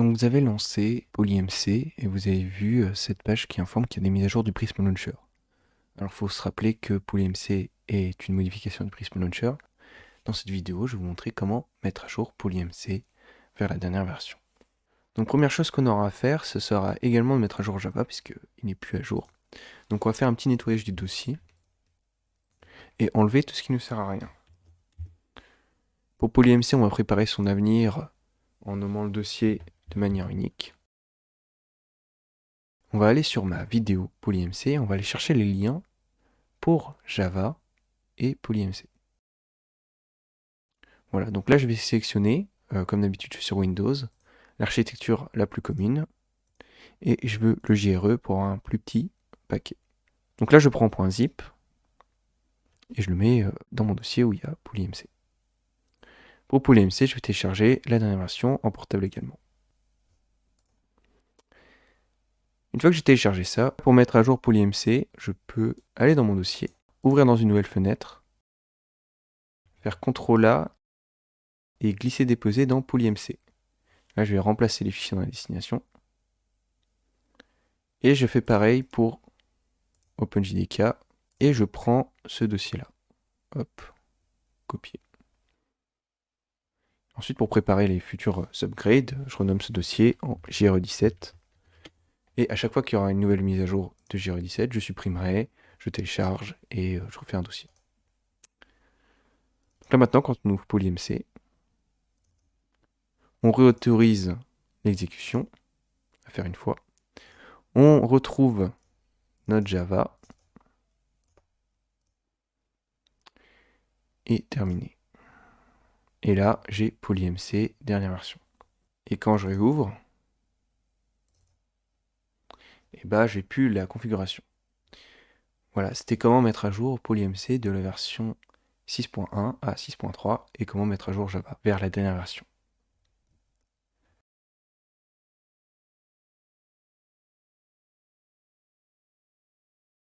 Donc vous avez lancé PolyMC et vous avez vu euh, cette page qui informe qu'il y a des mises à jour du Prism Launcher. Alors il faut se rappeler que PolyMC est une modification du Prism Launcher. Dans cette vidéo, je vais vous montrer comment mettre à jour PolyMC vers la dernière version. Donc première chose qu'on aura à faire, ce sera également de mettre à jour Java puisqu'il n'est plus à jour. Donc on va faire un petit nettoyage du dossier et enlever tout ce qui ne sert à rien. Pour PolyMC, on va préparer son avenir en nommant le dossier de manière unique. On va aller sur ma vidéo PolyMC, on va aller chercher les liens pour Java et PolyMC. Voilà, donc là je vais sélectionner, euh, comme d'habitude sur Windows, l'architecture la plus commune, et je veux le JRE pour un plus petit paquet. Donc là je prends .zip, et je le mets euh, dans mon dossier où il y a PolyMC. Pour PolyMC, je vais télécharger la dernière version en portable également. Une fois que j'ai téléchargé ça, pour mettre à jour PolyMC, je peux aller dans mon dossier, ouvrir dans une nouvelle fenêtre, faire CTRL A et glisser-déposer dans PolyMC. Là, je vais remplacer les fichiers dans la destination. Et je fais pareil pour OpenJDK et je prends ce dossier-là. Hop, copier. Ensuite, pour préparer les futurs upgrades, je renomme ce dossier en JRE17 et à chaque fois qu'il y aura une nouvelle mise à jour de JRE17, je supprimerai, je télécharge et euh, je refais un dossier. là maintenant, quand on ouvre PolyMC, on réautorise l'exécution, à faire une fois. On retrouve notre Java. Et terminé. Et là, j'ai PolyMC, dernière version. Et quand je réouvre, et bah j'ai plus la configuration. Voilà, c'était comment mettre à jour PolyMC de la version 6.1 à 6.3 et comment mettre à jour Java vers la dernière version.